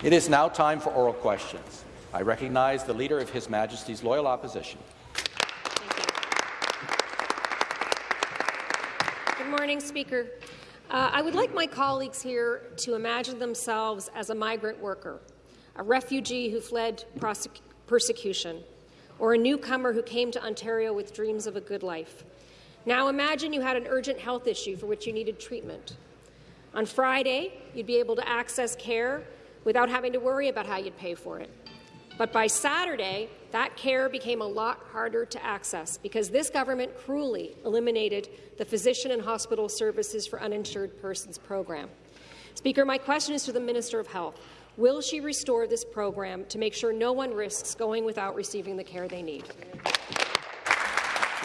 It is now time for oral questions. I recognize the Leader of His Majesty's Loyal Opposition. Good morning, Speaker. Uh, I would like my colleagues here to imagine themselves as a migrant worker, a refugee who fled persecution, or a newcomer who came to Ontario with dreams of a good life. Now imagine you had an urgent health issue for which you needed treatment. On Friday, you'd be able to access care without having to worry about how you'd pay for it. But by Saturday, that care became a lot harder to access because this government cruelly eliminated the Physician and Hospital Services for Uninsured Persons program. Speaker, my question is to the Minister of Health. Will she restore this program to make sure no one risks going without receiving the care they need? To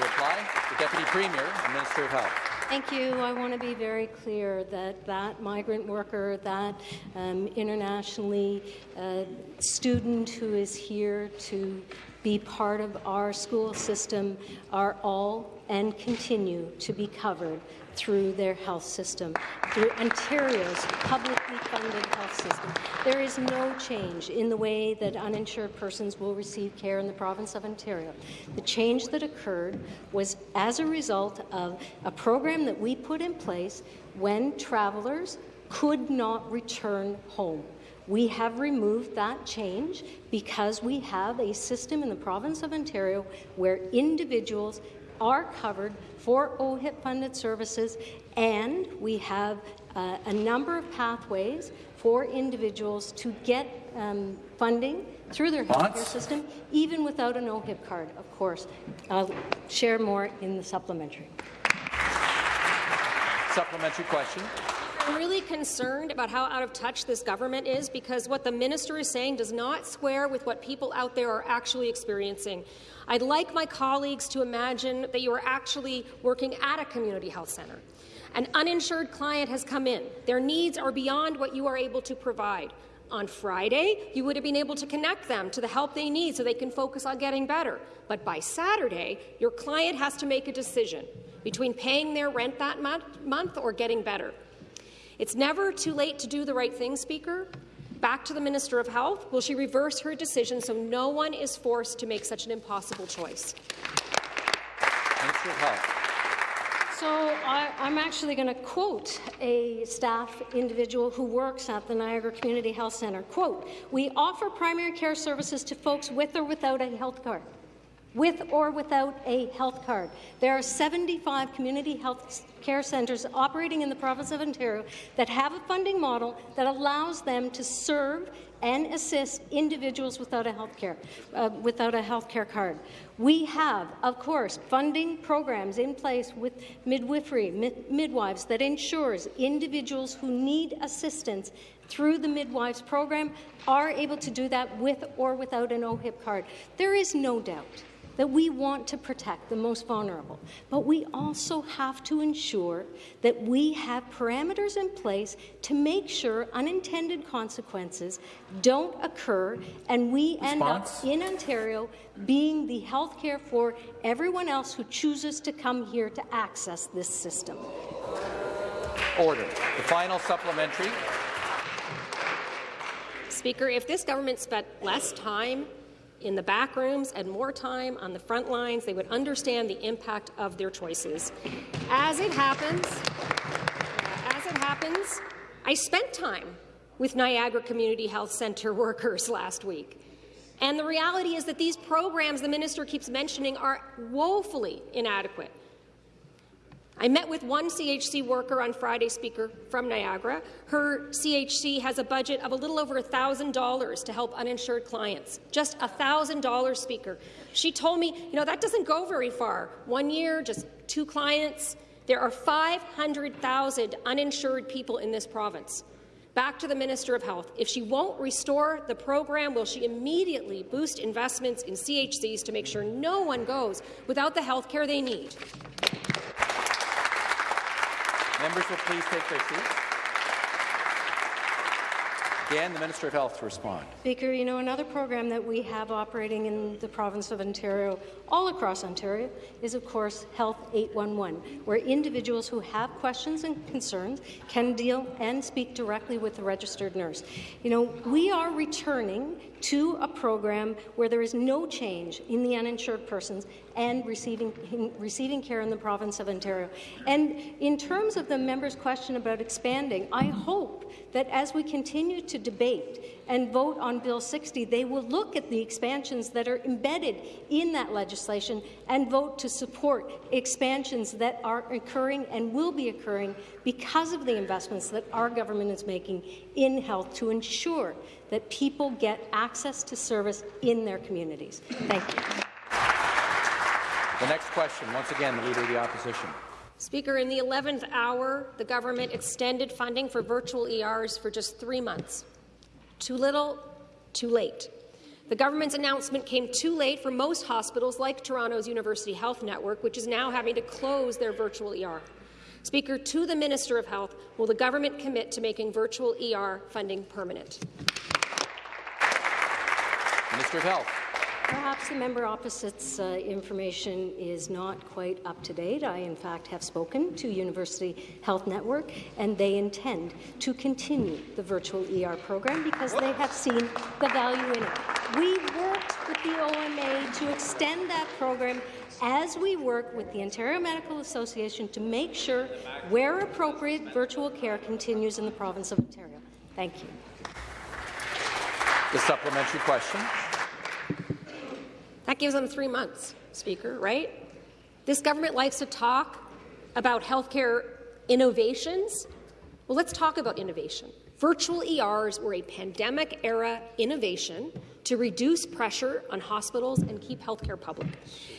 reply, the Deputy Premier and Minister of Health. Thank you. I want to be very clear that that migrant worker, that um, internationally uh, student who is here to be part of our school system are all and continue to be covered through their health system, through Ontario's publicly funded health system. There is no change in the way that uninsured persons will receive care in the province of Ontario. The change that occurred was as a result of a program that we put in place when travellers could not return home. We have removed that change because we have a system in the province of Ontario where individuals are covered for OHIP-funded services, and we have uh, a number of pathways for individuals to get um, funding through their healthcare system, even without an OHIP card, of course. I'll share more in the supplementary. Supplementary question. I'm really concerned about how out of touch this government is because what the minister is saying does not square with what people out there are actually experiencing. I'd like my colleagues to imagine that you are actually working at a community health centre. An uninsured client has come in. Their needs are beyond what you are able to provide. On Friday, you would have been able to connect them to the help they need so they can focus on getting better. But by Saturday, your client has to make a decision between paying their rent that month or getting better. It's never too late to do the right thing, Speaker. Back to the Minister of Health. Will she reverse her decision so no one is forced to make such an impossible choice? Minister of Health. So I, am actually going to quote a staff individual who works at the Niagara Community Health Centre. Quote, we offer primary care services to folks with or without a health card with or without a health card. There are 75 community health care centres operating in the province of Ontario that have a funding model that allows them to serve and assist individuals without a health care, uh, without a health care card. We have, of course, funding programs in place with midwifery, mid midwives that ensures individuals who need assistance through the midwives program are able to do that with or without an OHIP card. There is no doubt that we want to protect the most vulnerable, but we also have to ensure that we have parameters in place to make sure unintended consequences don't occur and we Response? end up in Ontario being the health care for everyone else who chooses to come here to access this system. Order. The final supplementary. Speaker, if this government spent less time in the back rooms and more time on the front lines, they would understand the impact of their choices. As it happens, as it happens, I spent time with Niagara Community Health Centre workers last week. And the reality is that these programs the minister keeps mentioning are woefully inadequate. I met with one CHC worker on Friday, Speaker, from Niagara. Her CHC has a budget of a little over $1,000 to help uninsured clients. Just $1,000, Speaker. She told me, you know, that doesn't go very far. One year, just two clients. There are 500,000 uninsured people in this province. Back to the Minister of Health. If she won't restore the program, will she immediately boost investments in CHCs to make sure no one goes without the health care they need? Members will please take their seats. Again, the Minister of Health to respond. Speaker, you know, another program that we have operating in the province of Ontario, all across Ontario, is of course Health 811, where individuals who have questions and concerns can deal and speak directly with the registered nurse. You know, we are returning to a program where there is no change in the uninsured persons and receiving, receiving care in the province of Ontario. And in terms of the member's question about expanding, I hope that as we continue to debate and vote on Bill 60, they will look at the expansions that are embedded in that legislation and vote to support expansions that are occurring and will be occurring because of the investments that our government is making in health to ensure that people get access to service in their communities. Thank you. The next question, once again, the Leader of the Opposition. Speaker, in the 11th hour, the government extended funding for virtual ERs for just three months. Too little, too late. The government's announcement came too late for most hospitals like Toronto's University Health Network, which is now having to close their virtual ER. Speaker, to the Minister of Health, will the government commit to making virtual ER funding permanent? Minister of Health. Perhaps the member opposite's uh, information is not quite up to date. I, in fact, have spoken to University Health Network, and they intend to continue the virtual ER program because they have seen the value in it. We worked with the OMA to extend that program as we work with the Ontario Medical Association to make sure, where appropriate, virtual care continues in the province of Ontario. Thank you. The supplementary question. That gives them three months, Speaker, right? This government likes to talk about healthcare innovations. Well, let's talk about innovation. Virtual ERs were a pandemic-era innovation to reduce pressure on hospitals and keep healthcare public.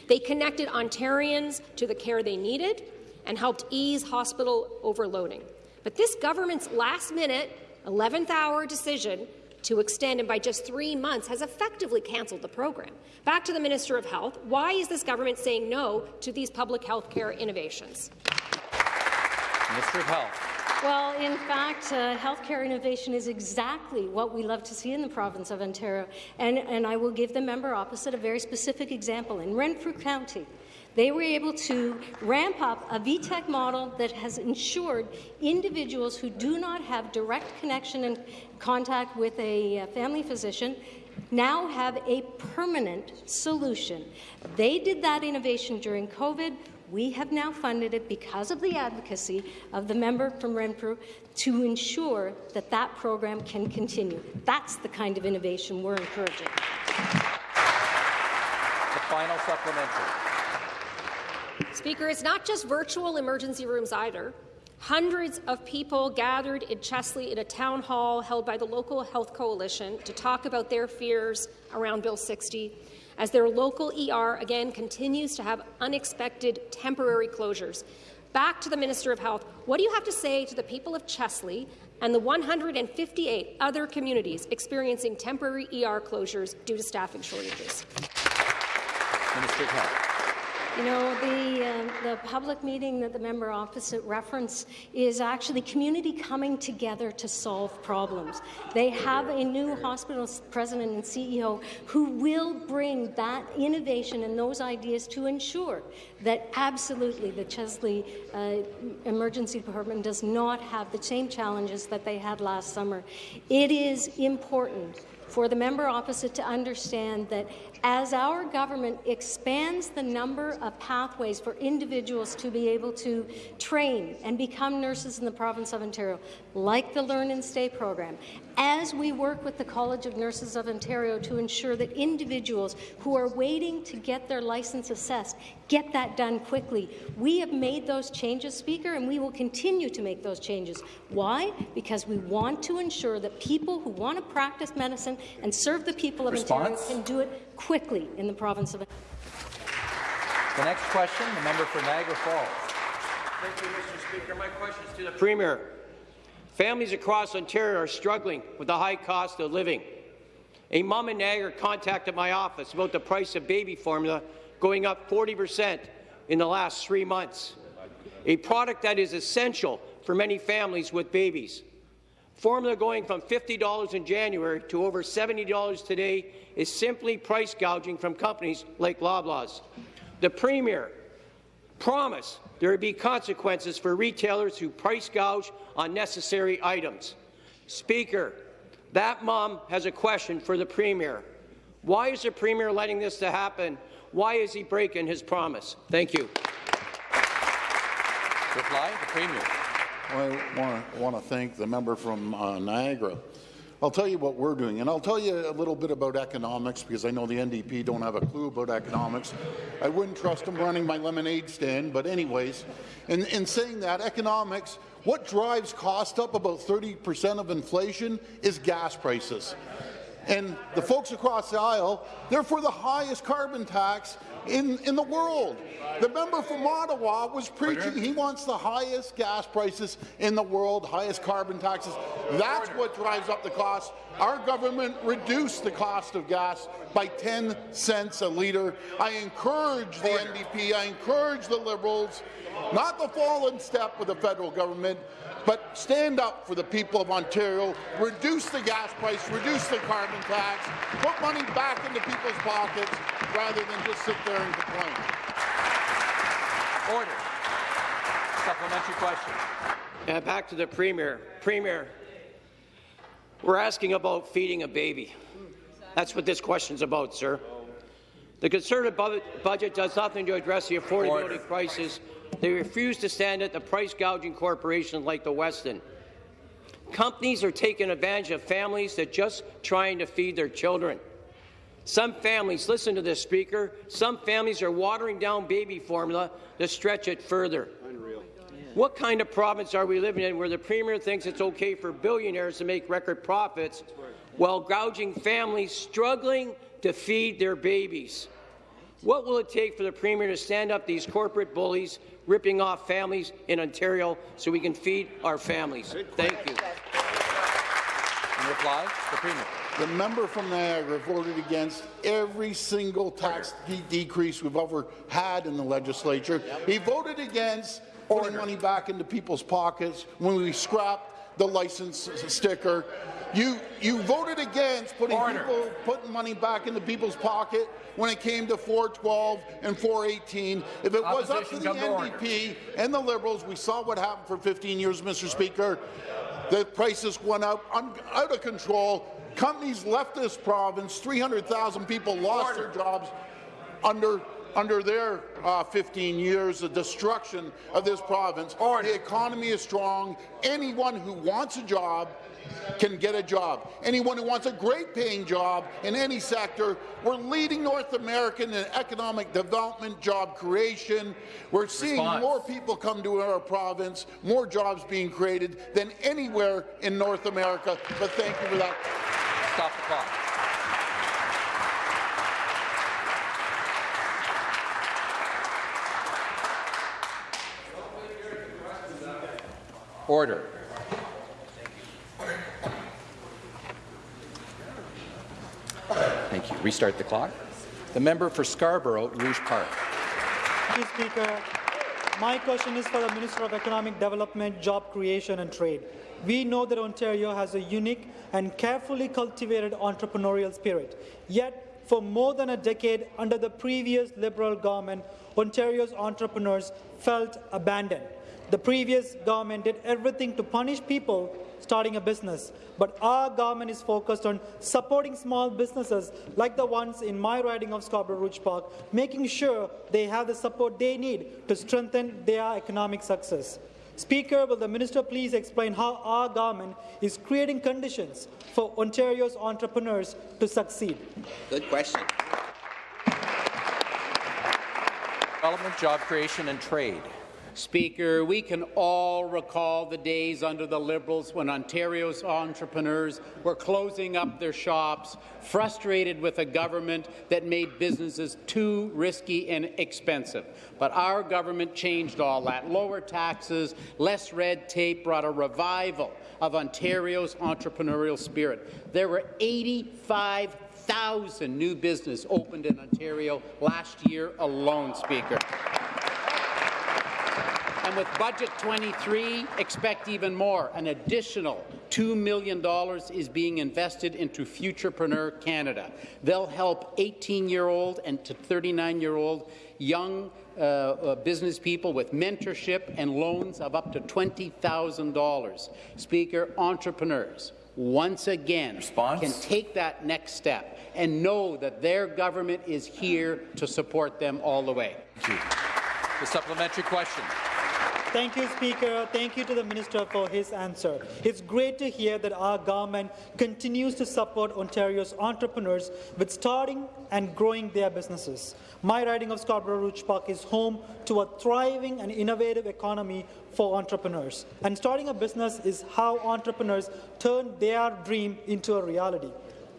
They connected Ontarians to the care they needed and helped ease hospital overloading. But this government's last-minute, 11th-hour decision to extend and by just three months has effectively cancelled the program. Back to the Minister of Health. Why is this government saying no to these public health care innovations? Minister of Health. Well, in fact, uh, healthcare innovation is exactly what we love to see in the province of Ontario. And, and I will give the member opposite a very specific example. In Renfrew County, they were able to ramp up a VTAC model that has ensured individuals who do not have direct connection and contact with a uh, family physician now have a permanent solution. They did that innovation during COVID. We have now funded it because of the advocacy of the member from Renfrew to ensure that that program can continue. That's the kind of innovation we're encouraging. The final supplementary. Speaker, it's not just virtual emergency rooms either. Hundreds of people gathered in Chesley in a town hall held by the local health coalition to talk about their fears around Bill 60 as their local ER again continues to have unexpected temporary closures. Back to the Minister of Health, what do you have to say to the people of Chesley and the 158 other communities experiencing temporary ER closures due to staffing shortages? Minister of Health. You know, the, uh, the public meeting that the member opposite referenced is actually community coming together to solve problems. They have a new hospital president and CEO who will bring that innovation and those ideas to ensure that absolutely the Chesley uh, Emergency Department does not have the same challenges that they had last summer. It is important for the member opposite to understand that as our government expands the number of pathways for individuals to be able to train and become nurses in the province of Ontario, like the Learn and Stay program, as we work with the College of Nurses of Ontario to ensure that individuals who are waiting to get their license assessed get that done quickly. We have made those changes, Speaker, and we will continue to make those changes. Why? Because we want to ensure that people who want to practice medicine and serve the people of Response? Ontario can do it quickly in the province of Ontario. The next question, the member for Niagara Falls. Thank you, Mr. Speaker. My question is to the Premier. Families across Ontario are struggling with the high cost of living. A mom in Niagara contacted my office about the price of baby formula going up 40 percent in the last three months, a product that is essential for many families with babies. Formula going from $50 in January to over $70 today is simply price gouging from companies like Loblaws. The Premier promised there would be consequences for retailers who price gouge on necessary items. Speaker, that mom has a question for the Premier. Why is the Premier letting this to happen? Why is he breaking his promise? Thank you. Reply, the Premier. I want to thank the member from uh, Niagara. I'll tell you what we're doing, and I'll tell you a little bit about economics because I know the NDP don't have a clue about economics. I wouldn't trust them running my lemonade stand, but anyways, in, in saying that, economics, what drives cost up about 30% of inflation is gas prices. And the folks across the aisle, they're for the highest carbon tax in, in the world. The member from Ottawa was preaching he wants the highest gas prices in the world, highest carbon taxes. That's what drives up the cost. Our government reduced the cost of gas by 10 cents a litre. I encourage the NDP, I encourage the Liberals not to fall in step with the federal government, but stand up for the people of Ontario, reduce the gas price, reduce the carbon tax, put money back into people's pockets rather than just sit there and complain. Order. Supplementary question. Uh, back to the Premier. Premier, we're asking about feeding a baby. That's what this question's about, sir. The Conservative bu budget does nothing to address the affordability Order. crisis they refuse to stand at the price gouging corporations like the Weston. Companies are taking advantage of families that just trying to feed their children. Some families, listen to this, Speaker, some families are watering down baby formula to stretch it further. Unreal. What kind of province are we living in where the Premier thinks it's okay for billionaires to make record profits while gouging families struggling to feed their babies? What will it take for the Premier to stand up these corporate bullies ripping off families in Ontario so we can feed our families. Thank you. In reply, the Premier. The member from Niagara voted against every single tax de decrease we've ever had in the legislature. Yep. He voted against Order. putting money back into people's pockets when we scrapped the license sticker. You you voted against putting Order. people putting money back into people's pocket when it came to 412 and 418. If it was up to the NDP and the Liberals, we saw what happened for 15 years, Mr. Speaker. The prices went up out of control. Companies left this province. 300,000 people lost Order. their jobs under under their uh, 15 years, of destruction of this province. Order. The economy is strong. Anyone who wants a job can get a job. Anyone who wants a great paying job in any sector, we're leading North America in economic development, job creation. We're seeing Response. more people come to our province, more jobs being created than anywhere in North America. But thank you for that. Stop the clock. Order. Thank you. Restart the clock. The member for Scarborough, Rouge Park. Thank you, Speaker. My question is for the Minister of Economic Development, Job Creation and Trade. We know that Ontario has a unique and carefully cultivated entrepreneurial spirit. Yet, for more than a decade under the previous Liberal government, Ontario's entrepreneurs felt abandoned. The previous government did everything to punish people starting a business. But our government is focused on supporting small businesses like the ones in my riding of Scarborough Rouge Park, making sure they have the support they need to strengthen their economic success. Speaker, will the minister please explain how our government is creating conditions for Ontario's entrepreneurs to succeed? Good question. Development, job creation and trade. Speaker, we can all recall the days under the Liberals when Ontario's entrepreneurs were closing up their shops, frustrated with a government that made businesses too risky and expensive. But our government changed all that. Lower taxes, less red tape brought a revival of Ontario's entrepreneurial spirit. There were 85,000 new businesses opened in Ontario last year alone, Speaker. And with Budget 23, expect even more. An additional $2 million is being invested into Futurepreneur Canada. They'll help 18-year-old and to 39-year-old young uh, uh, business people with mentorship and loans of up to $20,000. Speaker, entrepreneurs, once again, Response? can take that next step and know that their government is here to support them all the way. The supplementary question. Thank you, Speaker. Thank you to the Minister for his answer. It's great to hear that our government continues to support Ontario's entrepreneurs with starting and growing their businesses. My riding of Scarborough Rouge Park is home to a thriving and innovative economy for entrepreneurs. And starting a business is how entrepreneurs turn their dream into a reality.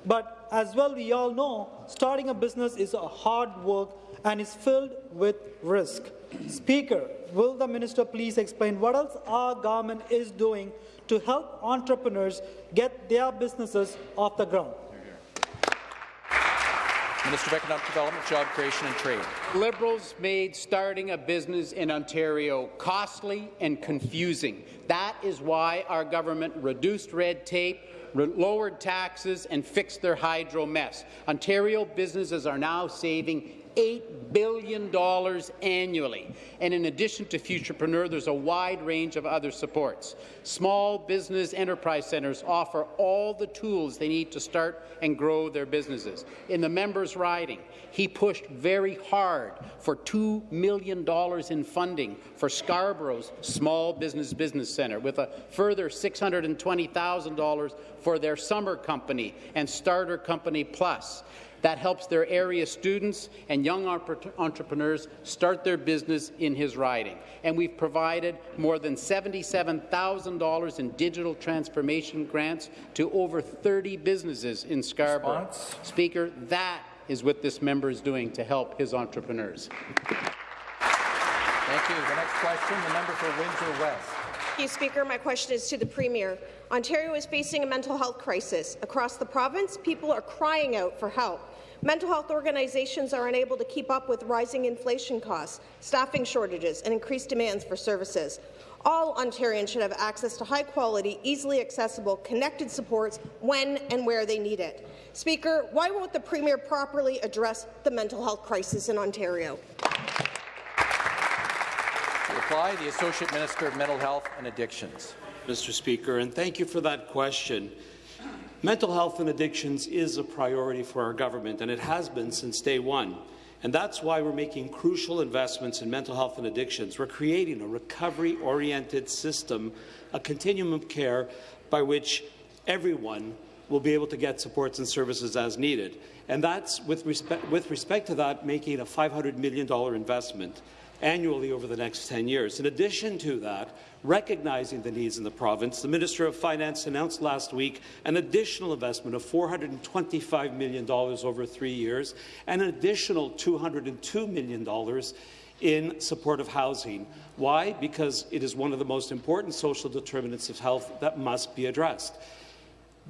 But as well, we all know, starting a business is a hard work and is filled with risk. Speaker, will the minister please explain what else our government is doing to help entrepreneurs get their businesses off the ground? Minister of Economic Development, Job Creation and Trade. Liberals made starting a business in Ontario costly and confusing. That is why our government reduced red tape, re lowered taxes and fixed their hydro mess. Ontario businesses are now saving $8 billion annually. And in addition to Futurepreneur, there's a wide range of other supports. Small business enterprise centres offer all the tools they need to start and grow their businesses. In the member's riding, he pushed very hard for $2 million in funding for Scarborough's Small Business Business Centre, with a further $620,000 for their summer company and Starter Company Plus. That helps their area students and young entrepreneurs start their business in his riding. And we've provided more than $77,000 in digital transformation grants to over 30 businesses in Scarborough. Response? Speaker, that is what this member is doing to help his entrepreneurs. Thank you. The next question, the member for Windsor West. Thank you, Speaker. My question is to the Premier. Ontario is facing a mental health crisis. Across the province, people are crying out for help. Mental health organizations are unable to keep up with rising inflation costs, staffing shortages, and increased demands for services. All Ontarians should have access to high-quality, easily accessible, connected supports when and where they need it. Speaker, why won't the Premier properly address the mental health crisis in Ontario? To reply, the Associate Minister of Mental Health and Addictions. Mr. Speaker, and thank you for that question. Mental health and addictions is a priority for our government, and it has been since day one. And that's why we're making crucial investments in mental health and addictions. We're creating a recovery-oriented system, a continuum of care by which everyone will be able to get supports and services as needed. And that's, with respect, with respect to that, making a $500 million investment annually over the next 10 years. In addition to that, recognizing the needs in the province, the Minister of Finance announced last week an additional investment of $425 million over three years and an additional $202 million in support of housing. Why? Because it is one of the most important social determinants of health that must be addressed.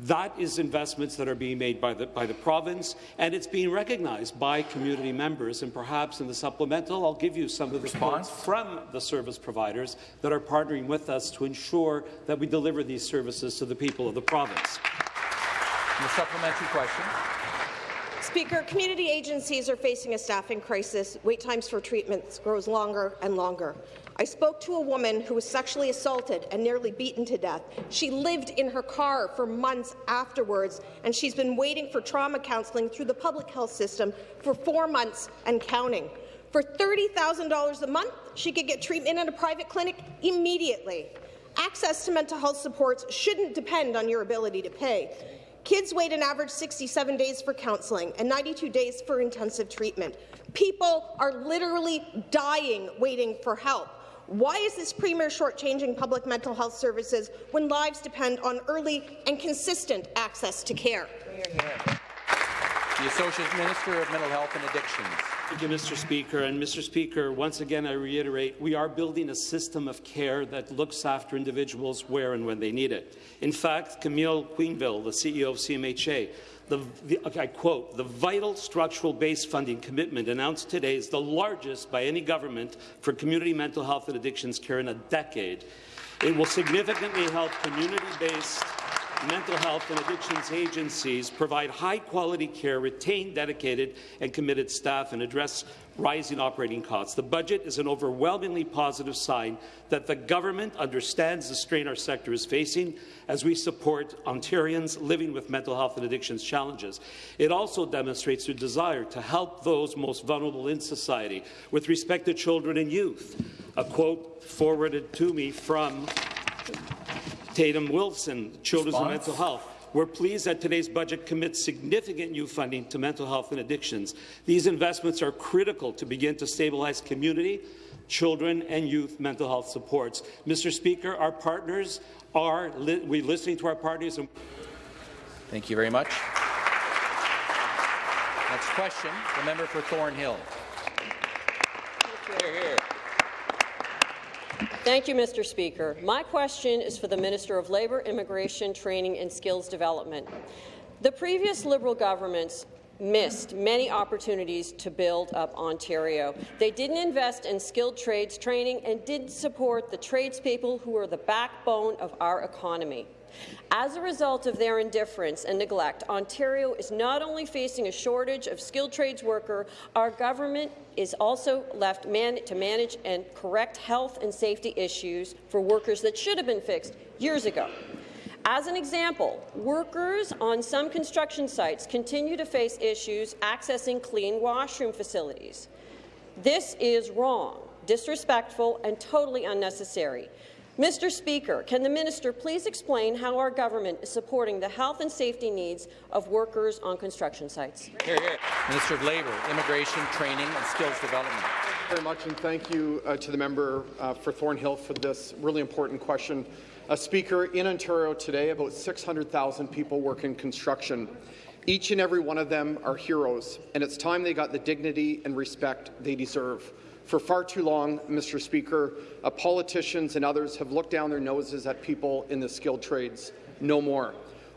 That is investments that are being made by the, by the province, and it's being recognized by community members. And perhaps in the supplemental, I'll give you some of the response from the service providers that are partnering with us to ensure that we deliver these services to the people of the province. The supplementary question. Speaker, community agencies are facing a staffing crisis. Wait times for treatments grows longer and longer. I spoke to a woman who was sexually assaulted and nearly beaten to death. She lived in her car for months afterwards, and she's been waiting for trauma counselling through the public health system for four months and counting. For $30,000 a month, she could get treatment in a private clinic immediately. Access to mental health supports shouldn't depend on your ability to pay. Kids wait an average 67 days for counselling and 92 days for intensive treatment. People are literally dying waiting for help. Why is this Premier shortchanging public mental health services when lives depend on early and consistent access to care? The Associate Minister of Mental Health and Addictions. Thank you, Mr. Speaker. And Mr. Speaker, once again, I reiterate, we are building a system of care that looks after individuals where and when they need it. In fact, Camille Quenneville, the CEO of CMHA, the, the, I quote, the vital structural base funding commitment announced today is the largest by any government for community mental health and addictions care in a decade. It will significantly help community-based mental health and addictions agencies provide high-quality care, retain dedicated and committed staff, and address rising operating costs. The budget is an overwhelmingly positive sign that the government understands the strain our sector is facing as we support Ontarians living with mental health and addictions challenges. It also demonstrates their desire to help those most vulnerable in society with respect to children and youth. A quote forwarded to me from Tatum Wilson, Children's and Mental Health. We're pleased that today's budget commits significant new funding to mental health and addictions. These investments are critical to begin to stabilize community, children and youth mental health supports. Mr. Speaker, our partners are li we listening to our partners. And Thank you very much. Next question, the member for Thornhill. Hear, hear. Thank you, Mr. Speaker. My question is for the Minister of Labour, Immigration, Training and Skills Development. The previous Liberal governments missed many opportunities to build up Ontario. They didn't invest in skilled trades training and didn't support the tradespeople who are the backbone of our economy. As a result of their indifference and neglect, Ontario is not only facing a shortage of skilled trades worker, our government is also left man to manage and correct health and safety issues for workers that should have been fixed years ago. As an example, workers on some construction sites continue to face issues accessing clean washroom facilities. This is wrong, disrespectful, and totally unnecessary. Mr. Speaker, can the minister please explain how our government is supporting the health and safety needs of workers on construction sites? Hear, hear. Minister of Labour, Immigration, Training and Skills Development. Thank you very much, and thank you uh, to the member uh, for Thornhill for this really important question. Uh, Speaker, in Ontario today, about 600,000 people work in construction. Each and every one of them are heroes, and it's time they got the dignity and respect they deserve. For far too long, Mr. Speaker, uh, politicians and others have looked down their noses at people in the skilled trades. No more.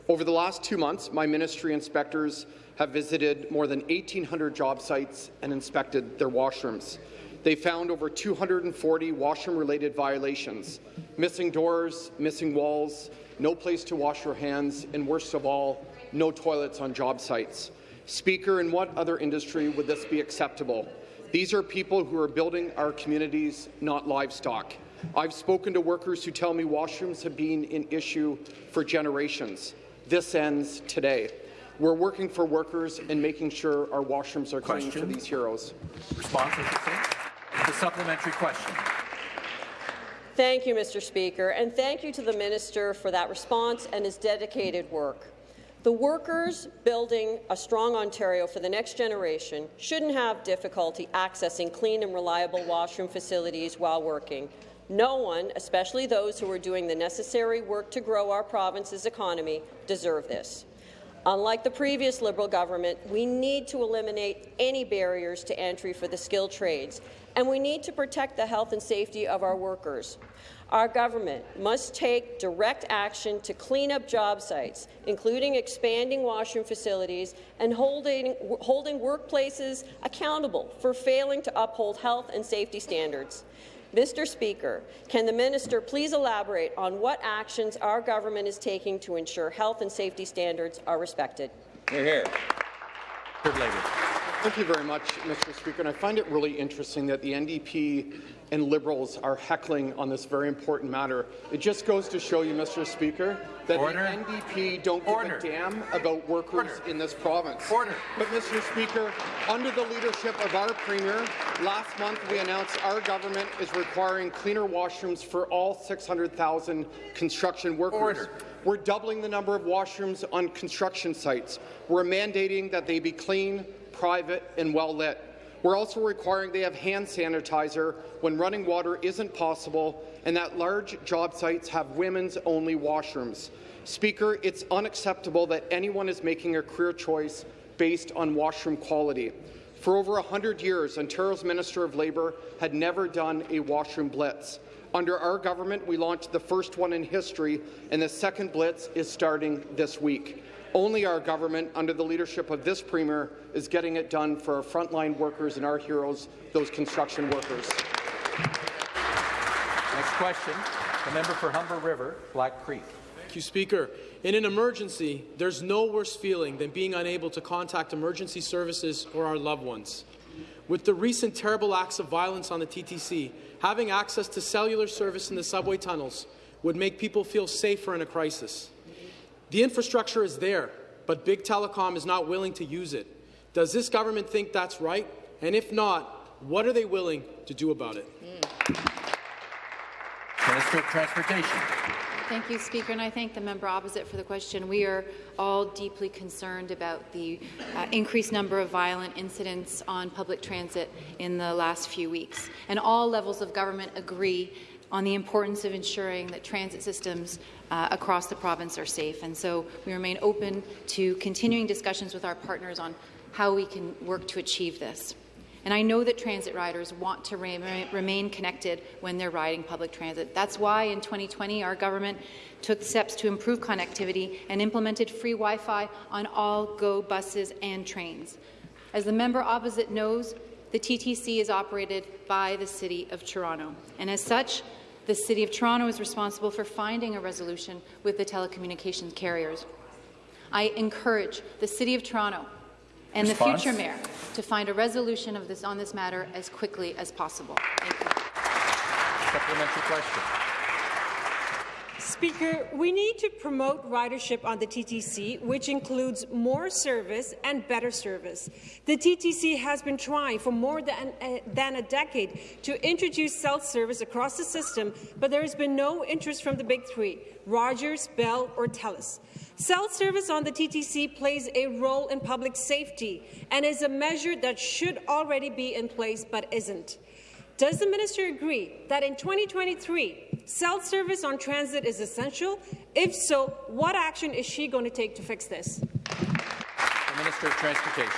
Over the last two months, my ministry inspectors have visited more than 1,800 job sites and inspected their washrooms. They found over 240 washroom-related violations, missing doors, missing walls, no place to wash your hands, and worst of all, no toilets on job sites. Speaker, in what other industry would this be acceptable? These are people who are building our communities, not livestock. I've spoken to workers who tell me washrooms have been an issue for generations. This ends today. We're working for workers and making sure our washrooms are clean for these heroes. Response, The supplementary question. Thank you, Mr. Speaker, and thank you to the minister for that response and his dedicated work. The workers building a strong Ontario for the next generation shouldn't have difficulty accessing clean and reliable washroom facilities while working. No one, especially those who are doing the necessary work to grow our province's economy, deserve this. Unlike the previous Liberal government, we need to eliminate any barriers to entry for the skilled trades, and we need to protect the health and safety of our workers. Our government must take direct action to clean up job sites, including expanding washroom facilities and holding, holding workplaces accountable for failing to uphold health and safety standards. Mr. Speaker, can the minister please elaborate on what actions our government is taking to ensure health and safety standards are respected? Hear, hear. Thank you very much, Mr. Speaker. And I find it really interesting that the NDP and Liberals are heckling on this very important matter. It just goes to show you, Mr. Speaker, that Order. the NDP don't Order. give a damn about workers Order. in this province. Order. But, Mr. Speaker, under the leadership of our Premier, last month we announced our government is requiring cleaner washrooms for all 600,000 construction workers. Order. We're doubling the number of washrooms on construction sites. We're mandating that they be clean, private and well lit. We're also requiring they have hand sanitizer when running water isn't possible and that large job sites have women's only washrooms. Speaker, it's unacceptable that anyone is making a career choice based on washroom quality. For over 100 years, Ontario's Minister of Labour had never done a washroom blitz. Under our government, we launched the first one in history, and the second blitz is starting this week. Only our government, under the leadership of this Premier, is getting it done for our frontline workers and our heroes, those construction workers. Next question, the member for Humber River, Black Creek. Thank you, Speaker. In an emergency, there's no worse feeling than being unable to contact emergency services or our loved ones. With the recent terrible acts of violence on the TTC, having access to cellular service in the subway tunnels would make people feel safer in a crisis. The infrastructure is there, but Big Telecom is not willing to use it. Does this government think that's right? And if not, what are they willing to do about it? Minister of Transportation. Thank you, Speaker, and I thank the member opposite for the question. We are all deeply concerned about the uh, increased number of violent incidents on public transit in the last few weeks. And all levels of government agree on the importance of ensuring that transit systems uh, across the province are safe. And so we remain open to continuing discussions with our partners on how we can work to achieve this. And I know that transit riders want to re remain connected when they're riding public transit. That's why in 2020 our government took steps to improve connectivity and implemented free Wi-Fi on all GO buses and trains. As the member opposite knows, the TTC is operated by the City of Toronto. And as such, the City of Toronto is responsible for finding a resolution with the telecommunications carriers. I encourage the City of Toronto and Response? the future mayor to find a resolution of this on this matter as quickly as possible. Thank you. Supplementary question. Speaker, we need to promote ridership on the TTC, which includes more service and better service. The TTC has been trying for more than, uh, than a decade to introduce cell service across the system, but there has been no interest from the big three, Rogers, Bell or TELUS. Cell service on the TTC plays a role in public safety and is a measure that should already be in place but isn't. Does the minister agree that in 2023, cell service on transit is essential? If so, what action is she going to take to fix this? The Minister of Transportation.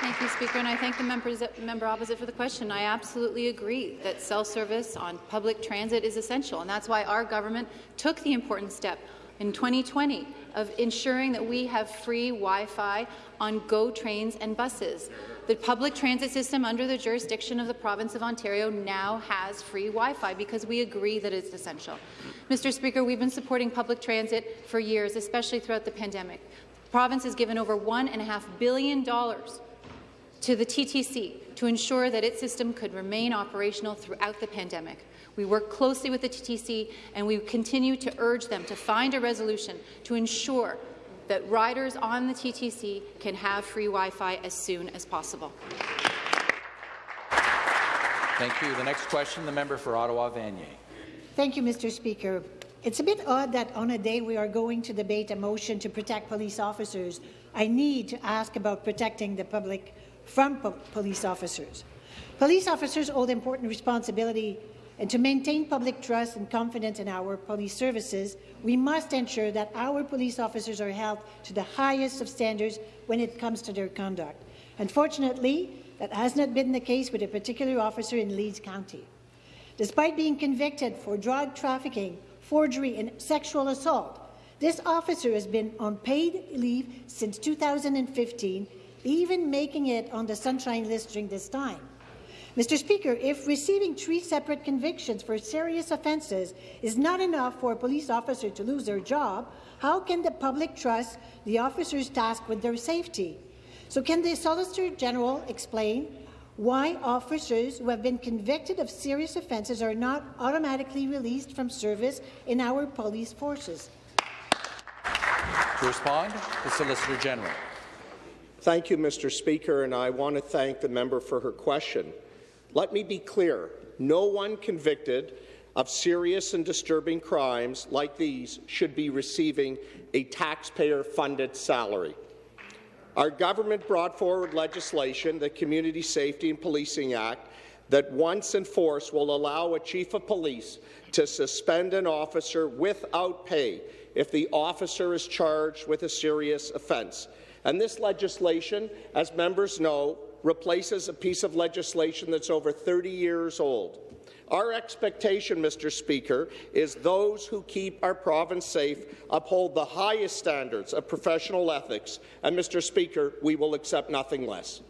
Thank you, Speaker, and I thank the members, member opposite for the question. I absolutely agree that cell service on public transit is essential, and that's why our government took the important step in 2020 of ensuring that we have free Wi-Fi on GO trains and buses. The public transit system under the jurisdiction of the province of Ontario now has free Wi-Fi because we agree that it's essential. Mr. Speaker, we've been supporting public transit for years, especially throughout the pandemic. The province has given over $1.5 billion to the TTC to ensure that its system could remain operational throughout the pandemic. We work closely with the TTC, and we continue to urge them to find a resolution to ensure that riders on the TTC can have free Wi-Fi as soon as possible. Thank you. The next question, the member for Ottawa Vanier. Thank you, Mr. Speaker. It's a bit odd that on a day we are going to debate a motion to protect police officers, I need to ask about protecting the public from po police officers. Police officers hold important responsibility and to maintain public trust and confidence in our police services, we must ensure that our police officers are held to the highest of standards when it comes to their conduct. Unfortunately, that has not been the case with a particular officer in Leeds County. Despite being convicted for drug trafficking, forgery and sexual assault, this officer has been on paid leave since 2015, even making it on the Sunshine List during this time. Mr. Speaker, if receiving three separate convictions for serious offences is not enough for a police officer to lose their job, how can the public trust the officers tasked with their safety? So can the Solicitor General explain why officers who have been convicted of serious offences are not automatically released from service in our police forces? To respond, the Solicitor General. Thank you, Mr. Speaker, and I want to thank the member for her question. Let me be clear. No one convicted of serious and disturbing crimes like these should be receiving a taxpayer-funded salary. Our government brought forward legislation, the Community Safety and Policing Act, that once enforced will allow a chief of police to suspend an officer without pay if the officer is charged with a serious offence. And this legislation, as members know, replaces a piece of legislation that's over 30 years old. Our expectation, Mr. Speaker, is those who keep our province safe uphold the highest standards of professional ethics, and, Mr. Speaker, we will accept nothing less.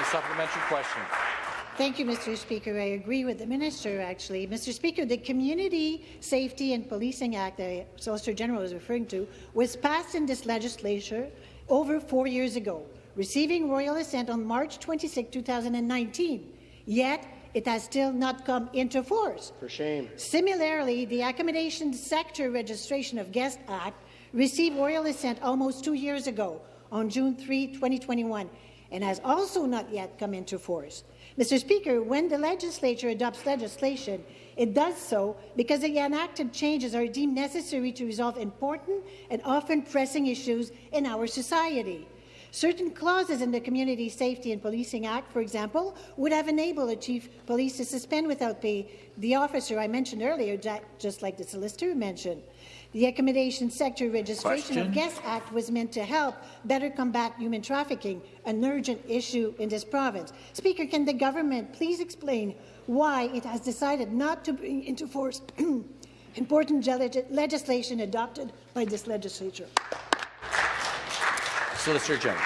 A supplementary question. Thank you, Mr. Speaker. I agree with the minister, actually. Mr. Speaker, the Community Safety and Policing Act that Solicitor General is referring to was passed in this legislature over four years ago, receiving royal assent on March 26, 2019. Yet, it has still not come into force. For shame. Similarly, the Accommodation Sector Registration of Guests Act received royal assent almost two years ago, on June 3, 2021, and has also not yet come into force. Mr. Speaker, when the legislature adopts legislation, it does so because the enacted changes are deemed necessary to resolve important and often pressing issues in our society. Certain clauses in the Community Safety and Policing Act, for example, would have enabled a chief police to suspend without pay the officer I mentioned earlier, just like the solicitor mentioned. The Accommodation Sector Registration Question. of Guests Act was meant to help better combat human trafficking, an urgent issue in this province. Speaker, can the government please explain why it has decided not to bring into force important legislation adopted by this legislature? Solicitor General.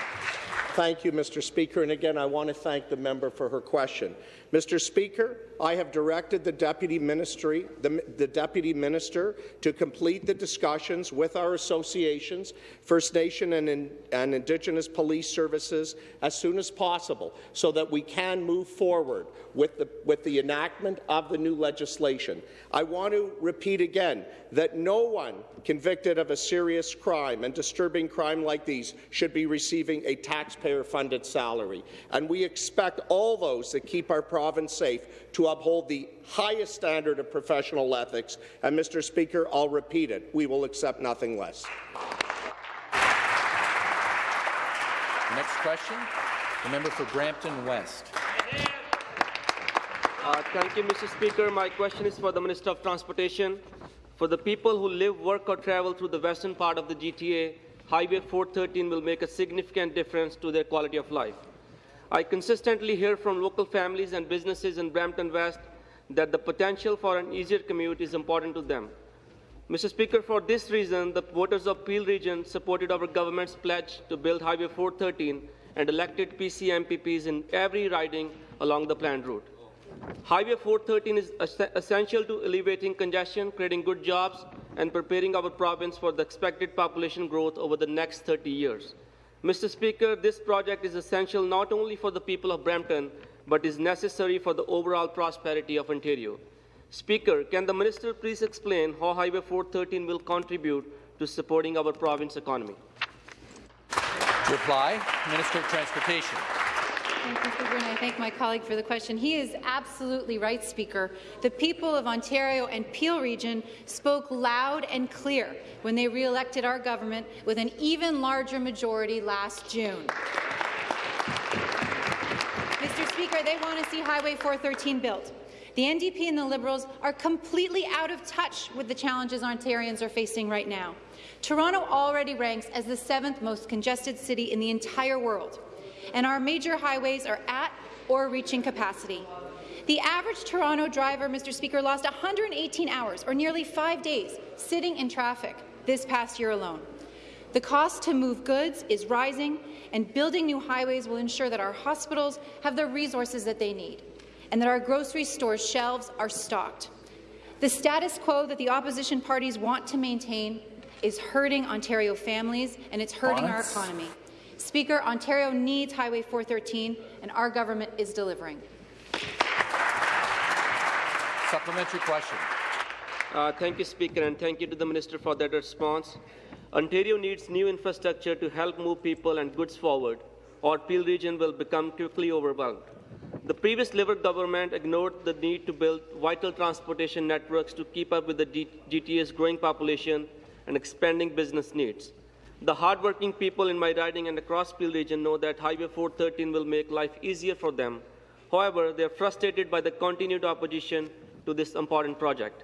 Thank you, Mr. Speaker. And again, I want to thank the member for her question. Mr. Speaker, I have directed the Deputy, Ministry, the, the Deputy Minister to complete the discussions with our associations, First Nation and, in, and Indigenous police services as soon as possible so that we can move forward with the, with the enactment of the new legislation. I want to repeat again that no one convicted of a serious crime and disturbing crime like these should be receiving a taxpayer-funded salary. And we expect all those that keep our province safe to uphold the highest standard of professional ethics. And, Mr. Speaker, I'll repeat it. We will accept nothing less. Next question, the member for Brampton West. Uh, thank you, Mr. Speaker. My question is for the Minister of Transportation. For the people who live, work or travel through the western part of the GTA, Highway 413 will make a significant difference to their quality of life. I consistently hear from local families and businesses in Brampton West that the potential for an easier commute is important to them. Mr. Speaker, for this reason, the voters of Peel Region supported our government's pledge to build Highway 413 and elected PC MPPs in every riding along the planned route. Highway 413 is essential to alleviating congestion, creating good jobs, and preparing our province for the expected population growth over the next 30 years. Mr. Speaker, this project is essential not only for the people of Brampton, but is necessary for the overall prosperity of Ontario. Speaker, can the minister please explain how Highway 413 will contribute to supporting our province economy? reply, Minister of Transportation. And I thank my colleague for the question. He is absolutely right, Speaker. The people of Ontario and Peel Region spoke loud and clear when they re-elected our government with an even larger majority last June. Mr. Speaker, they want to see Highway 413 built. The NDP and the Liberals are completely out of touch with the challenges Ontarians are facing right now. Toronto already ranks as the seventh most congested city in the entire world and our major highways are at or reaching capacity. The average Toronto driver, Mr. Speaker, lost 118 hours, or nearly five days, sitting in traffic this past year alone. The cost to move goods is rising, and building new highways will ensure that our hospitals have the resources that they need, and that our grocery store shelves are stocked. The status quo that the opposition parties want to maintain is hurting Ontario families, and it's hurting our economy. Speaker, Ontario needs Highway 413, and our government is delivering. Supplementary question. Uh, thank you, Speaker, and thank you to the Minister for that response. Ontario needs new infrastructure to help move people and goods forward, or Peel region will become quickly overwhelmed. The previous Liberal government ignored the need to build vital transportation networks to keep up with the GTA's growing population and expanding business needs. The hardworking people in my riding and across Peel region know that Highway 413 will make life easier for them. However, they are frustrated by the continued opposition to this important project.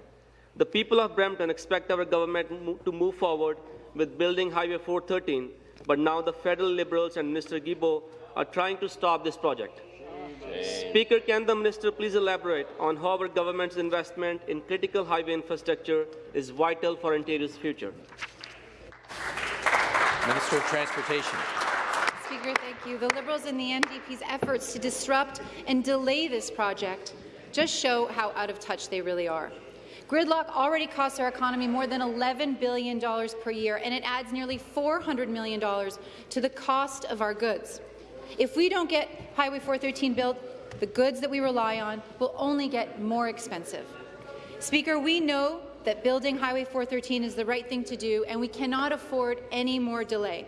The people of Brampton expect our government to move forward with building Highway 413, but now the federal Liberals and Minister Guilbeault are trying to stop this project. Speaker, can the minister please elaborate on how our government's investment in critical highway infrastructure is vital for Ontario's future? Minister of Transportation. Speaker, thank you. The Liberals and the NDP's efforts to disrupt and delay this project just show how out of touch they really are. Gridlock already costs our economy more than $11 billion per year, and it adds nearly $400 million to the cost of our goods. If we don't get Highway 413 built, the goods that we rely on will only get more expensive. Speaker, we know that building Highway 413 is the right thing to do, and we cannot afford any more delay.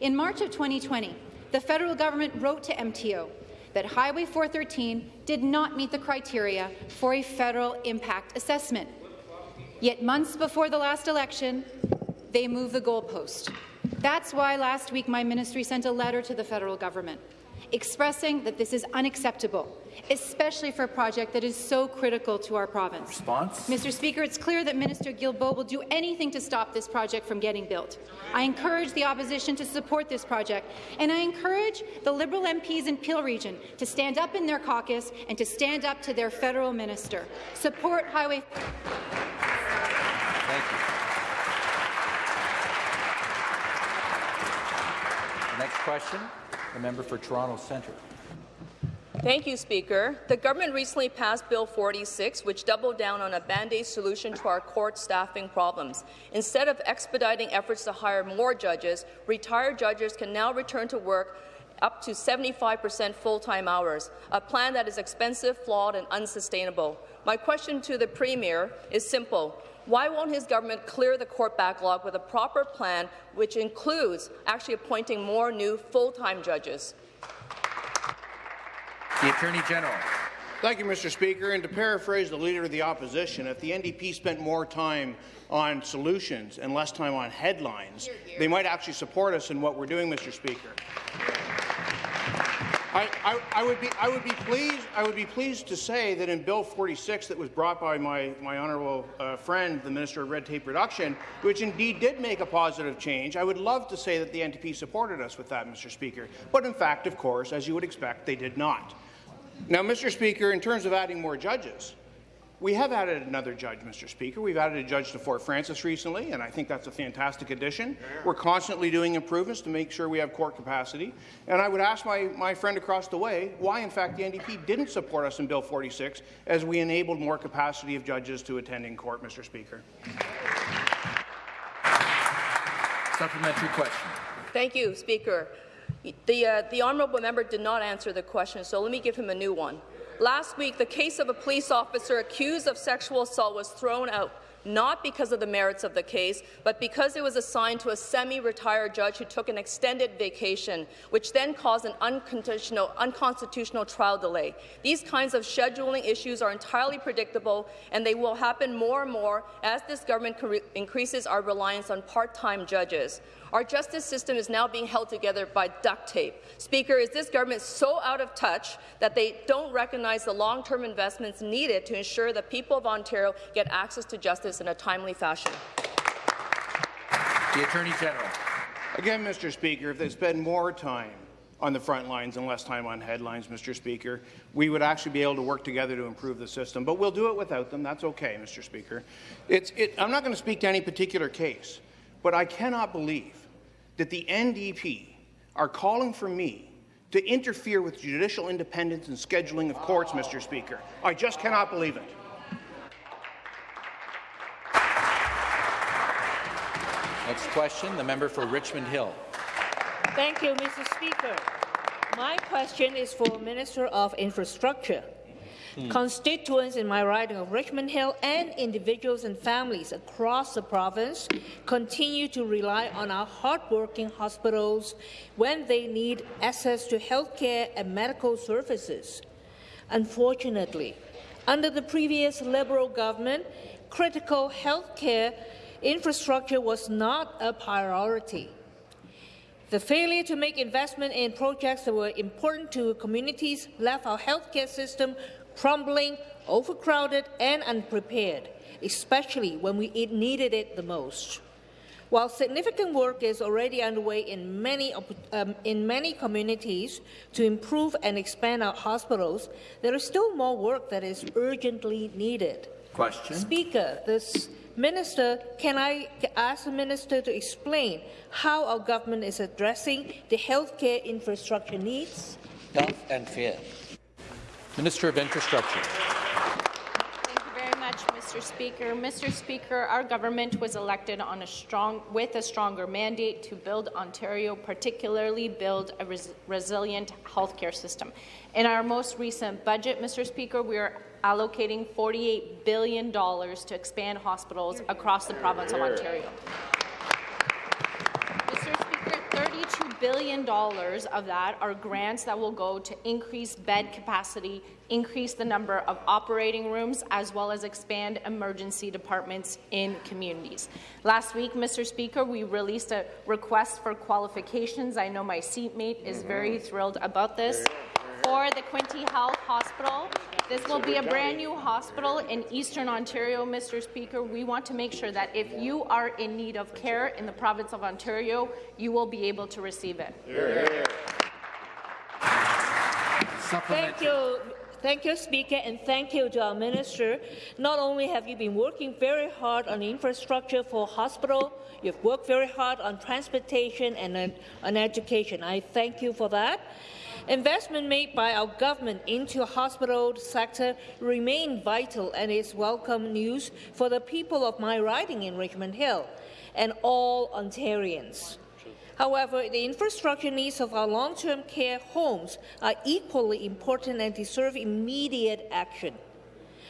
In March of 2020, the federal government wrote to MTO that Highway 413 did not meet the criteria for a federal impact assessment. Yet months before the last election, they moved the goalpost. That's why last week my ministry sent a letter to the federal government expressing that this is unacceptable, especially for a project that is so critical to our province. Response? Mr. Speaker, it's clear that Minister Guilbeault will do anything to stop this project from getting built. I encourage the opposition to support this project, and I encourage the Liberal MPs in Peel Region to stand up in their caucus and to stand up to their federal minister. Support Highway. Thank you. Next question, the member for Toronto Centre. Thank you, Speaker. The government recently passed Bill 46, which doubled down on a band-aid solution to our court staffing problems. Instead of expediting efforts to hire more judges, retired judges can now return to work up to 75 percent full-time hours, a plan that is expensive, flawed and unsustainable. My question to the Premier is simple. Why won't his government clear the court backlog with a proper plan which includes actually appointing more new full-time judges? The Attorney General. Thank you, Mr. Speaker. And to paraphrase the Leader of the Opposition, if the NDP spent more time on solutions and less time on headlines, they might actually support us in what we're doing, Mr. Speaker. I, I, I, would be, I would be pleased. I would be pleased to say that in Bill 46, that was brought by my, my honourable uh, friend, the Minister of Red Tape Reduction, which indeed did make a positive change. I would love to say that the NDP supported us with that, Mr. Speaker. But in fact, of course, as you would expect, they did not. Now, Mr. Speaker, in terms of adding more judges, we have added another judge, Mr. Speaker. We've added a judge to Fort Frances recently, and I think that's a fantastic addition. We're constantly doing improvements to make sure we have court capacity. And I would ask my, my friend across the way why, in fact, the NDP didn't support us in Bill 46 as we enabled more capacity of judges to attend in court, Mr. Speaker. Supplementary question. Thank you, Speaker. The, uh, the honourable member did not answer the question, so let me give him a new one. Last week, the case of a police officer accused of sexual assault was thrown out not because of the merits of the case, but because it was assigned to a semi-retired judge who took an extended vacation, which then caused an unconstitutional, trial delay. These kinds of scheduling issues are entirely predictable, and they will happen more and more as this government increases our reliance on part-time judges. Our justice system is now being held together by duct tape. Speaker, is this government so out of touch that they don't recognize the long-term investments needed to ensure the people of Ontario get access to justice in a timely fashion? The Attorney General. Again, Mr. Speaker, if they spend more time on the front lines and less time on headlines, Mr. Speaker, we would actually be able to work together to improve the system. But we'll do it without them. That's okay, Mr. Speaker. It, I'm not going to speak to any particular case. But I cannot believe that the NDP are calling for me to interfere with judicial independence and scheduling of courts, Mr. Speaker. I just cannot believe it. Next question, the member for Richmond Hill. Thank you, Mr. Speaker. My question is for Minister of Infrastructure. Hmm. Constituents in my riding of Richmond Hill and individuals and families across the province continue to rely on our hardworking hospitals when they need access to health care and medical services. Unfortunately, under the previous Liberal government, critical health care infrastructure was not a priority. The failure to make investment in projects that were important to communities left our healthcare system crumbling, overcrowded and unprepared, especially when we needed it the most. While significant work is already underway in many, um, in many communities to improve and expand our hospitals, there is still more work that is urgently needed. Question. Speaker, this Minister, can I ask the Minister to explain how our government is addressing the healthcare infrastructure needs? Health and Fair. Minister of Infrastructure. Thank you very much, Mr. Speaker. Mr. Speaker, our government was elected on a strong, with a stronger mandate to build Ontario, particularly build a res resilient healthcare system. In our most recent budget, Mr. Speaker, we are allocating $48 billion to expand hospitals across the province of Ontario. $32 billion of that are grants that will go to increase bed capacity, increase the number of operating rooms, as well as expand emergency departments in communities. Last week, Mr. Speaker, we released a request for qualifications. I know my seatmate is very thrilled about this for the Quinte Health Hospital. This will be a brand new hospital in Eastern Ontario, Mr. Speaker. We want to make sure that if you are in need of care in the province of Ontario, you will be able to receive it. Thank you. Thank you, Speaker, and thank you to our Minister. Not only have you been working very hard on infrastructure for hospital, you've worked very hard on transportation and on education. I thank you for that. Investment made by our government into the hospital sector remain vital and is welcome news for the people of my riding in Richmond Hill and all Ontarians. However, the infrastructure needs of our long-term care homes are equally important and deserve immediate action.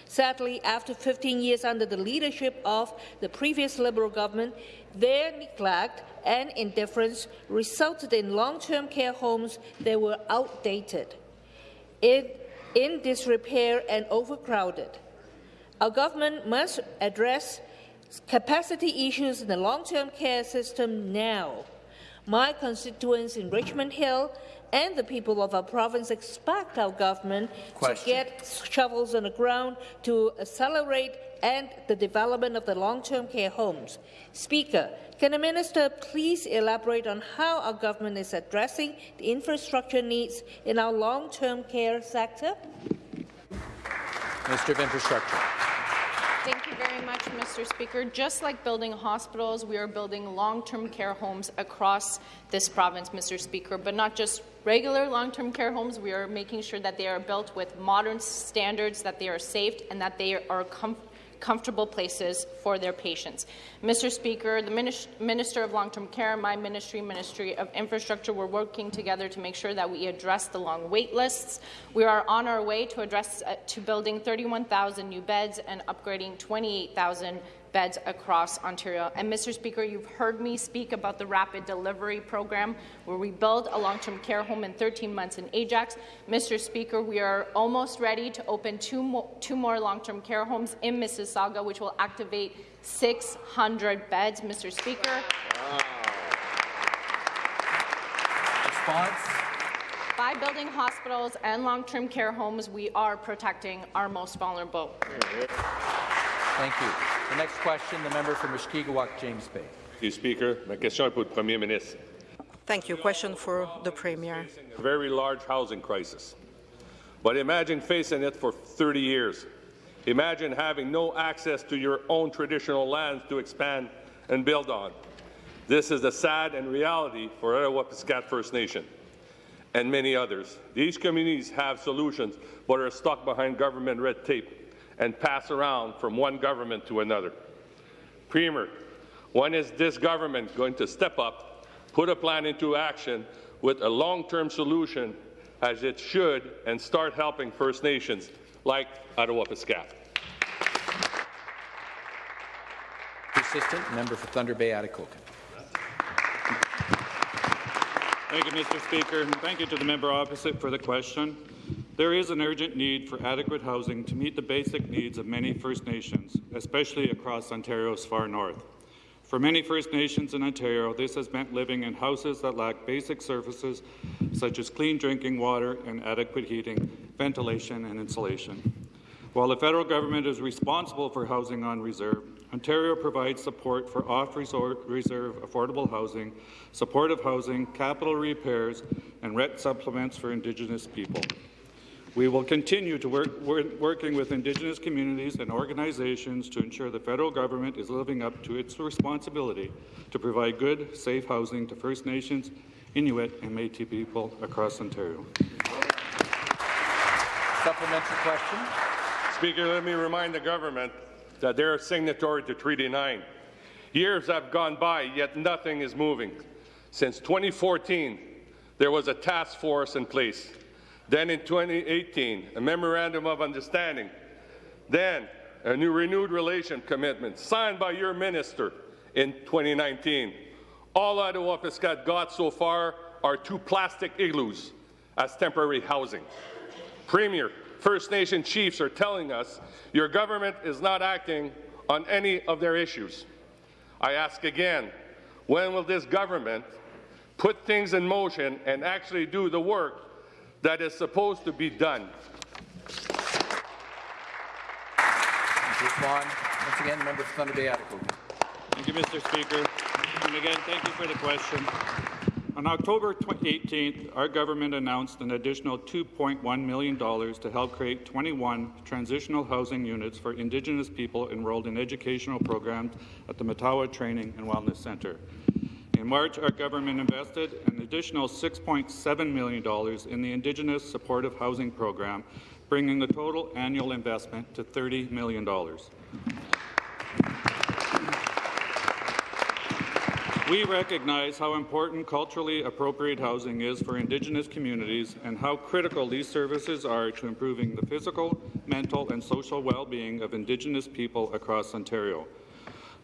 Sadly, after 15 years under the leadership of the previous Liberal government, their neglect and indifference resulted in long-term care homes that were outdated, in, in disrepair and overcrowded. Our government must address capacity issues in the long-term care system now. My constituents in Richmond Hill and the people of our province expect our government Question. to get shovels on the ground to accelerate and the development of the long-term care homes. Speaker, can the minister please elaborate on how our government is addressing the infrastructure needs in our long-term care sector? Minister of Infrastructure. Thank you very much, Mr. Speaker. Just like building hospitals, we are building long-term care homes across this province, Mr. Speaker, but not just regular long-term care homes. We are making sure that they are built with modern standards, that they are safe, and that they are comfortable comfortable places for their patients. Mr. Speaker, the Minister of Long-Term Care, my ministry, Ministry of Infrastructure, we're working together to make sure that we address the long wait lists. We are on our way to address uh, to building 31,000 new beds and upgrading 28,000 beds across Ontario. And Mr. Speaker, you've heard me speak about the rapid delivery program where we build a long-term care home in 13 months in Ajax. Mr. Speaker, we are almost ready to open two more, two more long-term care homes in Mississauga, which will activate 600 beds. Mr. Speaker. Wow. Response? By building hospitals and long-term care homes, we are protecting our most vulnerable. Thank you. The next question, the member for Mushkegowuk, James Bay. Thank you, Speaker. My question pour le Premier ministre. Thank you. Question for the Premier. A very large housing crisis. But imagine facing it for 30 years. Imagine having no access to your own traditional lands to expand and build on. This is the sad and reality for Attawapiskat First Nation and many others. These communities have solutions but are stuck behind government red tape and pass around from one government to another. Premier, when is this government going to step up, put a plan into action with a long-term solution as it should and start helping First Nations like Attawapiskat? Assistant Member for Thunder Bay, Atikokan. Thank you, Mr. Speaker, thank you to the member opposite for the question. There is an urgent need for adequate housing to meet the basic needs of many First Nations, especially across Ontario's far north. For many First Nations in Ontario, this has meant living in houses that lack basic services such as clean drinking water and adequate heating, ventilation and insulation. While the federal government is responsible for housing on reserve, Ontario provides support for off-reserve affordable housing, supportive housing, capital repairs, and rent supplements for Indigenous people. We will continue to work work working with Indigenous communities and organizations to ensure the federal government is living up to its responsibility to provide good, safe housing to First Nations, Inuit, and Métis people across Ontario. Supplementary question. Speaker, let me remind the government that they're signatory to Treaty 9. Years have gone by, yet nothing is moving. Since 2014, there was a task force in place. Then in 2018, a memorandum of understanding. Then a new renewed relation commitment signed by your minister in 2019. All Attawapiskat got so far are two plastic igloos as temporary housing. Premier, First Nation chiefs are telling us your government is not acting on any of their issues. I ask again, when will this government put things in motion and actually do the work that is supposed to be done? Respond. Once again, member for Thunder Bay Atikokan. Thank you, Mr. Speaker. And again, thank you for the question. On October 18th, our government announced an additional $2.1 million to help create 21 transitional housing units for Indigenous people enrolled in educational programs at the Matawa Training and Wellness Centre. In March, our government invested an additional $6.7 million in the Indigenous Supportive Housing Program, bringing the total annual investment to $30 million. We recognize how important culturally appropriate housing is for Indigenous communities and how critical these services are to improving the physical, mental and social well-being of Indigenous people across Ontario.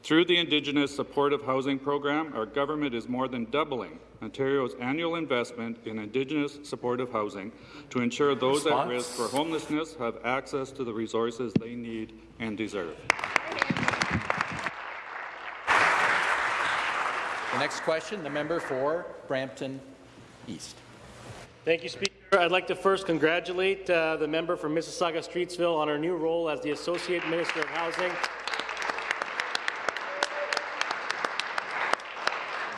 Through the Indigenous Supportive Housing Program, our government is more than doubling Ontario's annual investment in Indigenous supportive housing to ensure those at risk for homelessness have access to the resources they need and deserve. The next question, the member for Brampton East. Thank you, Speaker. I'd like to first congratulate uh, the member from Mississauga Streetsville on her new role as the Associate Minister of Housing.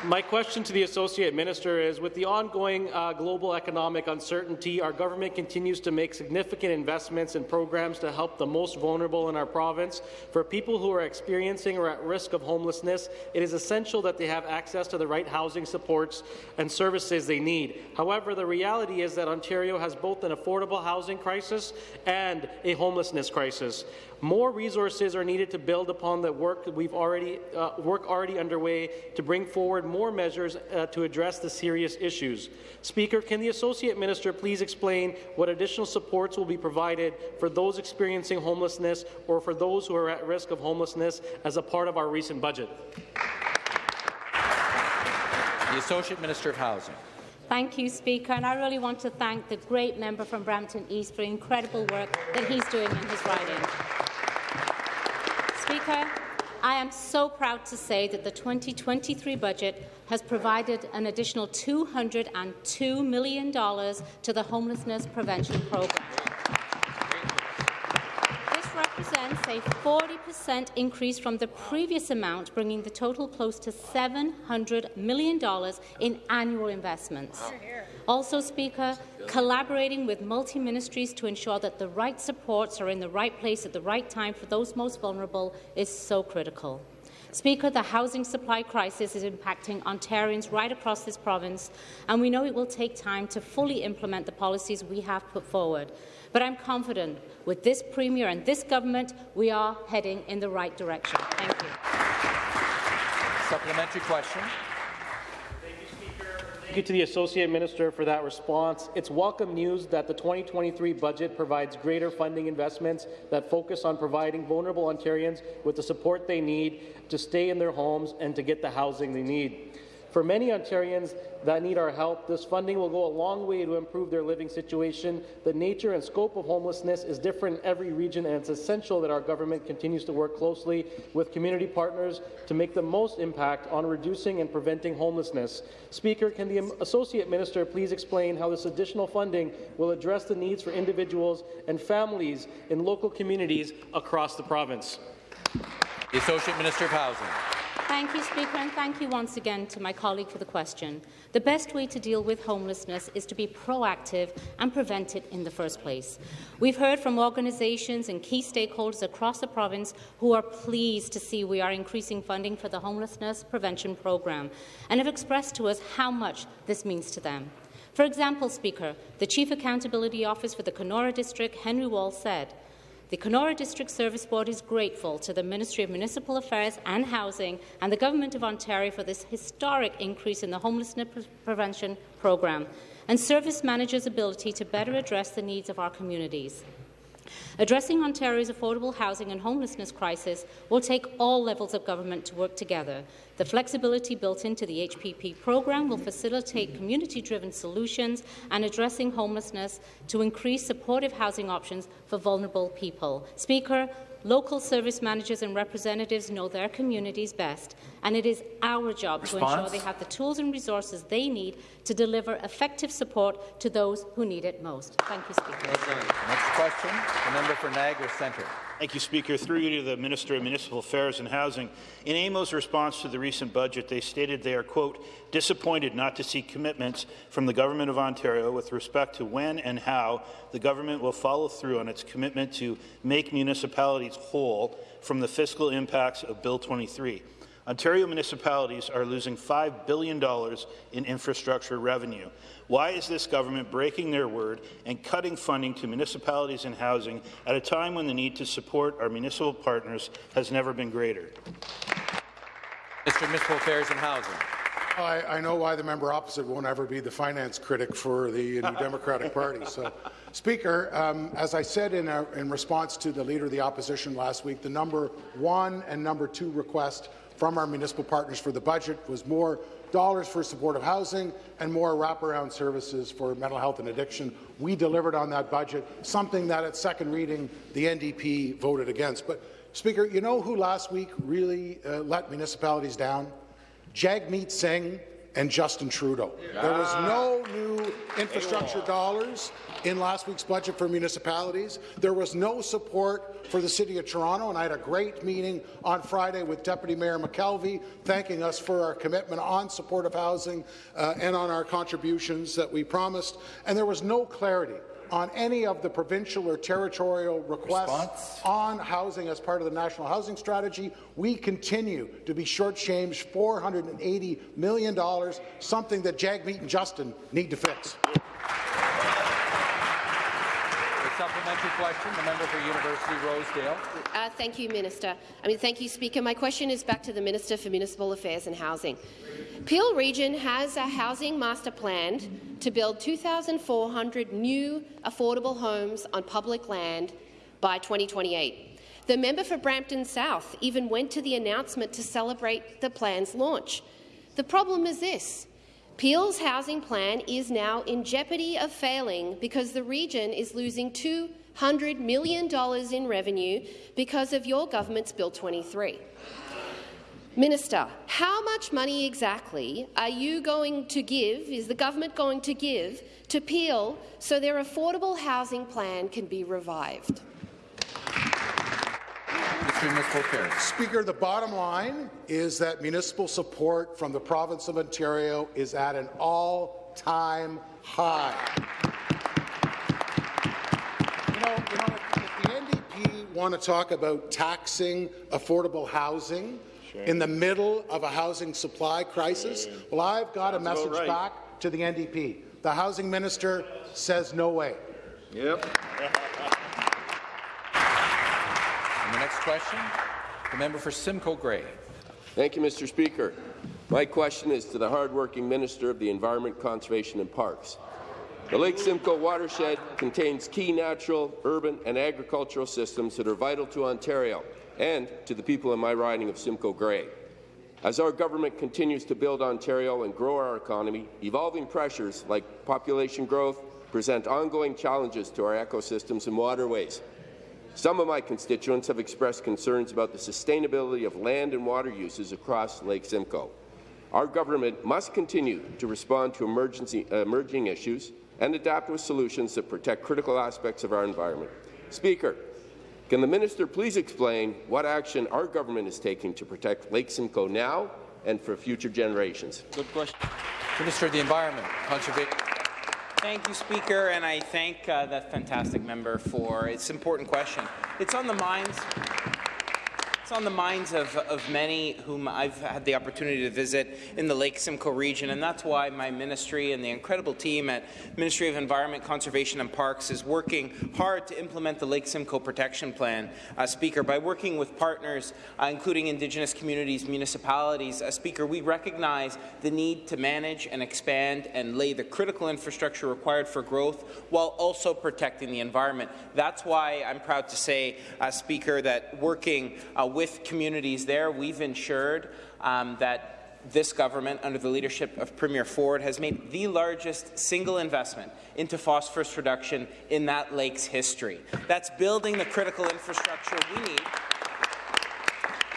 My question to the Associate Minister is, with the ongoing uh, global economic uncertainty, our government continues to make significant investments in programs to help the most vulnerable in our province. For people who are experiencing or at risk of homelessness, it is essential that they have access to the right housing supports and services they need. However, the reality is that Ontario has both an affordable housing crisis and a homelessness crisis. More resources are needed to build upon the work that we've already uh, work already underway to bring forward more measures uh, to address the serious issues. Speaker, can the Associate Minister please explain what additional supports will be provided for those experiencing homelessness or for those who are at risk of homelessness as a part of our recent budget? The Associate Minister of Housing. Thank you, Speaker, and I really want to thank the great member from Brampton East for the incredible work that he's doing in his riding. Speaker, I am so proud to say that the 2023 budget has provided an additional $202 million to the Homelessness Prevention Programme. Represents a 40% increase from the previous amount, bringing the total close to $700 million in annual investments. Also, Speaker, collaborating with multi-ministries to ensure that the right supports are in the right place at the right time for those most vulnerable is so critical. Speaker, the housing supply crisis is impacting Ontarians right across this province, and we know it will take time to fully implement the policies we have put forward. But I'm confident with this Premier and this government, we are heading in the right direction. Thank you. Supplementary question. Thank you to the Associate Minister for that response. It's welcome news that the 2023 budget provides greater funding investments that focus on providing vulnerable Ontarians with the support they need to stay in their homes and to get the housing they need. For many Ontarians that need our help, this funding will go a long way to improve their living situation. The nature and scope of homelessness is different in every region, and it's essential that our government continues to work closely with community partners to make the most impact on reducing and preventing homelessness. Speaker, can the Associate Minister please explain how this additional funding will address the needs for individuals and families in local communities across the province? The Associate Minister of Housing. Thank you, Speaker, and thank you once again to my colleague for the question. The best way to deal with homelessness is to be proactive and prevent it in the first place. We've heard from organisations and key stakeholders across the province who are pleased to see we are increasing funding for the homelessness prevention programme and have expressed to us how much this means to them. For example, Speaker, the Chief Accountability Office for the Kenora District, Henry Wall, said, the Kenora District Service Board is grateful to the Ministry of Municipal Affairs and Housing and the Government of Ontario for this historic increase in the homelessness pre prevention programme and service managers' ability to better address the needs of our communities. Addressing Ontario's affordable housing and homelessness crisis will take all levels of government to work together. The flexibility built into the HPP program will facilitate community-driven solutions and addressing homelessness to increase supportive housing options for vulnerable people. Speaker, Local service managers and representatives know their communities best, and it is our job Response? to ensure they have the tools and resources they need to deliver effective support to those who need it most. Thank you, Speaker. Next question, the member for Niagara Centre. Thank you, Speaker. Through you to the Minister of Municipal Affairs and Housing. In AMO's response to the recent budget, they stated they are, quote, disappointed not to see commitments from the Government of Ontario with respect to when and how the government will follow through on its commitment to make municipalities whole from the fiscal impacts of Bill 23. Ontario municipalities are losing $5 billion in infrastructure revenue. Why is this government breaking their word and cutting funding to municipalities and housing at a time when the need to support our municipal partners has never been greater? Mr. Municipal Affairs and Housing. I, I, know why the member opposite won't ever be the finance critic for the New Democratic Party. So, Speaker, um, as I said in, a, in response to the Leader of the Opposition last week, the number one and number two request from our municipal partners for the budget was more dollars for supportive housing and more wraparound services for mental health and addiction. We delivered on that budget, something that at second reading the NDP voted against. But, Speaker, you know who last week really uh, let municipalities down? Jagmeet Singh and Justin Trudeau. There was no new infrastructure dollars in last week's budget for municipalities. There was no support for the City of Toronto, and I had a great meeting on Friday with Deputy Mayor McKelvie, thanking us for our commitment on supportive housing uh, and on our contributions that we promised. And there was no clarity on any of the provincial or territorial requests Response? on housing as part of the National Housing Strategy. We continue to be shortchanged $480 million, something that Jagmeet and Justin need to fix. Supplementary question, the member for University Rosedale. Uh, thank you, Minister. I mean, thank you, Speaker. My question is back to the Minister for Municipal Affairs and Housing. Peel Region has a housing master plan to build 2,400 new affordable homes on public land by 2028. The member for Brampton South even went to the announcement to celebrate the plan's launch. The problem is this. Peel's housing plan is now in jeopardy of failing because the region is losing $200 million in revenue because of your government's Bill 23. Minister, how much money exactly are you going to give, is the government going to give, to Peel so their affordable housing plan can be revived? Speaker, the bottom line is that municipal support from the province of Ontario is at an all-time high. You know, you know if, if the NDP want to talk about taxing affordable housing sure. in the middle of a housing supply crisis, well, I've got a message right. back to the NDP. The housing minister says no way. Yep. the next question, the member for Simcoe Grey. Thank you, Mr. Speaker. My question is to the hardworking Minister of the Environment, Conservation and Parks. The Lake Simcoe watershed contains key natural, urban and agricultural systems that are vital to Ontario and to the people in my riding of Simcoe Grey. As our government continues to build Ontario and grow our economy, evolving pressures like population growth present ongoing challenges to our ecosystems and waterways. Some of my constituents have expressed concerns about the sustainability of land and water uses across Lake Simcoe. Our government must continue to respond to emergency, emerging issues and adapt with solutions that protect critical aspects of our environment. Speaker, Can the minister please explain what action our government is taking to protect Lake Simcoe now and for future generations? Good question. Minister of the Environment, Conservation. Thank you, Speaker, and I thank uh, that fantastic member for its important question. It's on the minds it's on the minds of, of many whom I've had the opportunity to visit in the Lake Simcoe region, and that's why my ministry and the incredible team at Ministry of Environment, Conservation and Parks is working hard to implement the Lake Simcoe Protection Plan, uh, Speaker, by working with partners, uh, including Indigenous communities, municipalities. Uh, Speaker, we recognize the need to manage and expand and lay the critical infrastructure required for growth while also protecting the environment. That's why I'm proud to say, uh, Speaker, that working uh, with communities there, we've ensured um, that this government, under the leadership of Premier Ford, has made the largest single investment into phosphorus reduction in that lake's history. That's building the critical infrastructure we need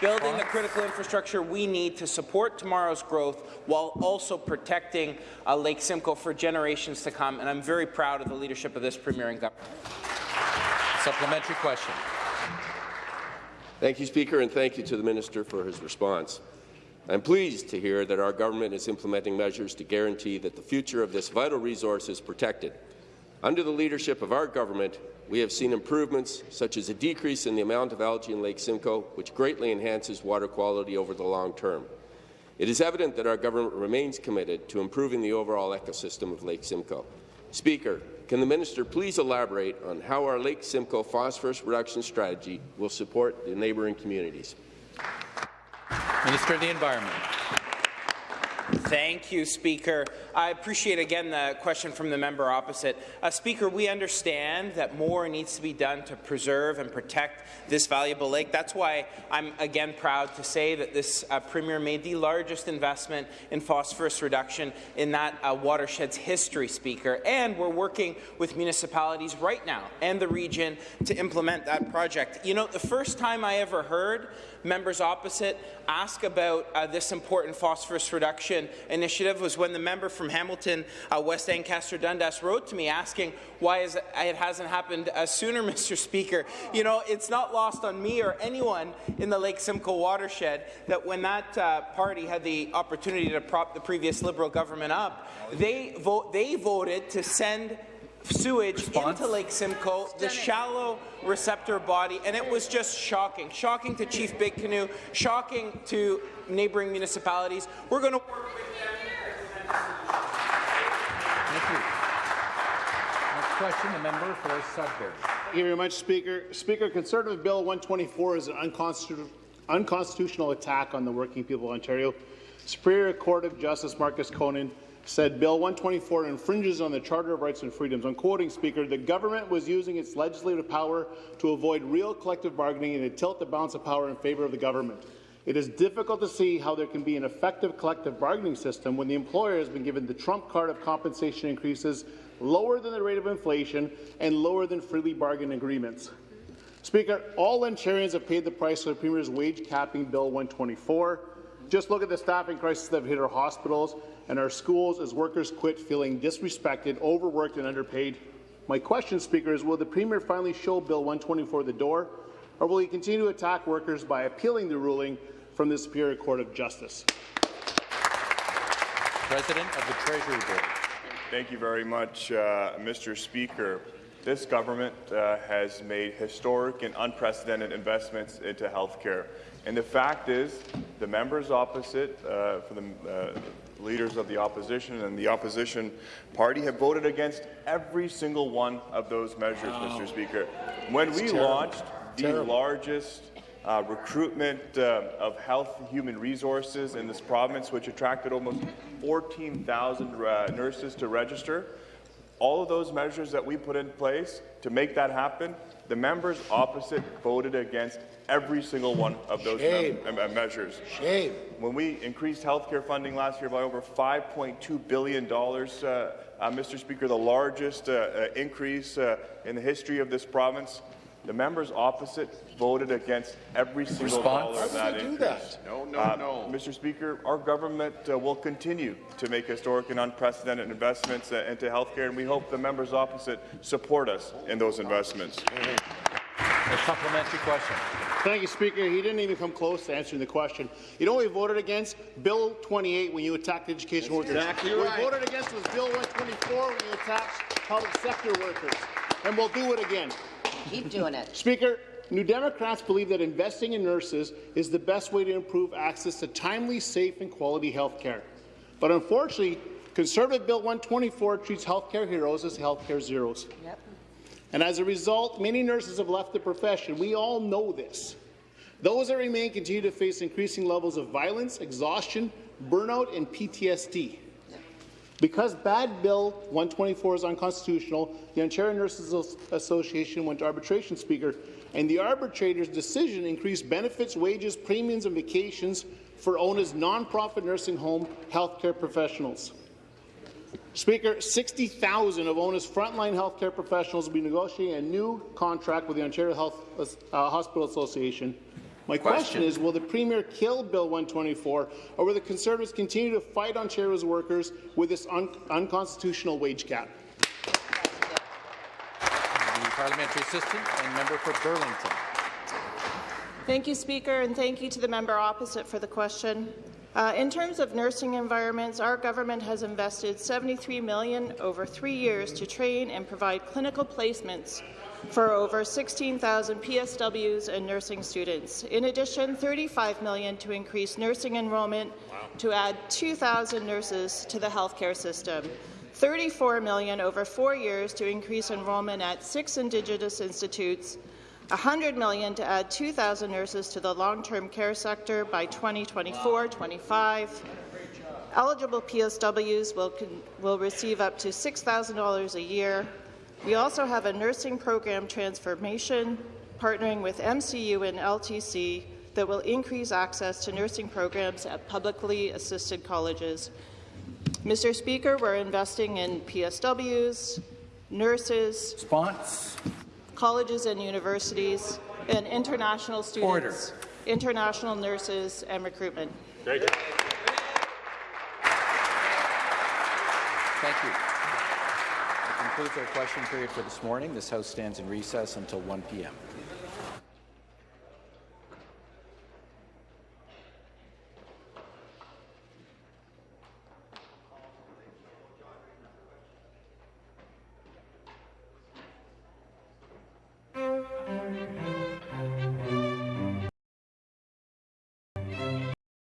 building the critical infrastructure we need to support tomorrow's growth while also protecting uh, Lake Simcoe for generations to come. And I'm very proud of the leadership of this Premier and government. Supplementary question. Thank you, Speaker, and thank you to the Minister for his response. I'm pleased to hear that our government is implementing measures to guarantee that the future of this vital resource is protected. Under the leadership of our government, we have seen improvements such as a decrease in the amount of algae in Lake Simcoe, which greatly enhances water quality over the long term. It is evident that our government remains committed to improving the overall ecosystem of Lake Simcoe. Speaker, can the minister please elaborate on how our Lake Simcoe phosphorus reduction strategy will support the neighbouring communities? Minister of the Environment. Thank you, Speaker. I appreciate again the question from the member opposite. Uh, Speaker, we understand that more needs to be done to preserve and protect this valuable lake. That's why I'm again proud to say that this uh, Premier made the largest investment in phosphorus reduction in that uh, watershed's history, Speaker. And we're working with municipalities right now and the region to implement that project. You know, the first time I ever heard members opposite ask about uh, this important phosphorus reduction initiative was when the member from Hamilton, uh, West Ancaster Dundas, wrote to me asking why is it, it hasn't happened uh, sooner, Mr. Speaker. You know, it's not lost on me or anyone in the Lake Simcoe watershed that when that uh, party had the opportunity to prop the previous Liberal government up, they, vote, they voted to send sewage Response? into Lake Simcoe, the shallow receptor body, and it was just shocking. Shocking to Chief Big Canoe, shocking to neighbouring municipalities. We're going to work with them. Thank you. Next question, the member for Sudbury. Thank you very much, Speaker. Speaker, Conservative Bill 124 is an unconstitutional, unconstitutional attack on the working people of Ontario. Superior Court of Justice Markus Koehnen said Bill 124 infringes on the Charter of Rights and Freedoms. I'm quoting, Speaker, the government was using its legislative power to avoid real collective bargaining and to tilt the balance of power in favour of the government. It is difficult to see how there can be an effective collective bargaining system when the employer has been given the trump card of compensation increases lower than the rate of inflation and lower than freely bargained agreements. Speaker, all Ontarians have paid the price for the Premier's wage capping Bill 124. Just look at the staffing crisis that hit our hospitals and our schools as workers quit feeling disrespected, overworked, and underpaid. My question, Speaker, is will the Premier finally show Bill 124 the door, or will he continue to attack workers by appealing the ruling from the Superior Court of Justice? President of the Treasury Board. Thank you very much, uh, Mr. Speaker. This government uh, has made historic and unprecedented investments into health care. And the fact is, the members opposite uh, for the uh, leaders of the opposition and the opposition party have voted against every single one of those measures, wow. Mr. Speaker. When we terrible. launched the terrible. largest uh, recruitment uh, of health human resources in this province, which attracted almost 14,000 uh, nurses to register, all of those measures that we put in place to make that happen, the members opposite voted against every single one of those me measures. Shame. When we increased healthcare funding last year by over $5.2 billion, uh, uh, Mr. Speaker, the largest uh, uh increase uh, in the history of this province, the members opposite voted against every single Response? dollar of that increase. That? No, no, uh, no. Mr. Speaker, our government uh, will continue to make historic and unprecedented investments uh, into health care, and we hope the members opposite support us in those investments. A supplementary question. Thank you, Speaker. He didn't even come close to answering the question. You know what we voted against? Bill 28 when you attacked education workers. exactly what right. we voted against was Bill 124 when you attacked public sector workers. And we'll do it again. Keep doing it. Speaker, New Democrats believe that investing in nurses is the best way to improve access to timely, safe, and quality health care. But unfortunately, Conservative Bill 124 treats healthcare heroes as healthcare zeros. Yep. And as a result, many nurses have left the profession. We all know this. Those that remain continue to face increasing levels of violence, exhaustion, burnout, and PTSD. Because bad Bill 124 is unconstitutional, the Ontario Nurses Association went to arbitration, Speaker, and the arbitrator's decision increased benefits, wages, premiums, and vacations for ONA's nonprofit nursing home healthcare professionals. Speaker, 60,000 of ONA's frontline healthcare professionals will be negotiating a new contract with the Ontario Health uh, Hospital Association. My question. Question. is, will the Premier kill Bill 124, or will the Conservatives continue to fight Ontario's workers with this un unconstitutional wage cap? The parliamentary assistant and member for Burlington. Thank you, Speaker, and thank you to the member opposite for the question. Uh, in terms of nursing environments, our government has invested 73 million over three years to train and provide clinical placements for over 16,000 PSWs and nursing students. In addition, 35 million to increase nursing enrollment to add 2,000 nurses to the healthcare system. 34 million over four years to increase enrollment at six Indigenous institutes, 100 million to add 2,000 nurses to the long-term care sector by 2024-25. Eligible PSWs will, will receive up to $6,000 a year. We also have a nursing program transformation partnering with MCU and LTC that will increase access to nursing programs at publicly assisted colleges. Mr. Speaker, we're investing in PSWs, nurses, Response. colleges and universities, and international students, international nurses, and recruitment. Thank you. That concludes our question period for this morning. This House stands in recess until 1 p.m.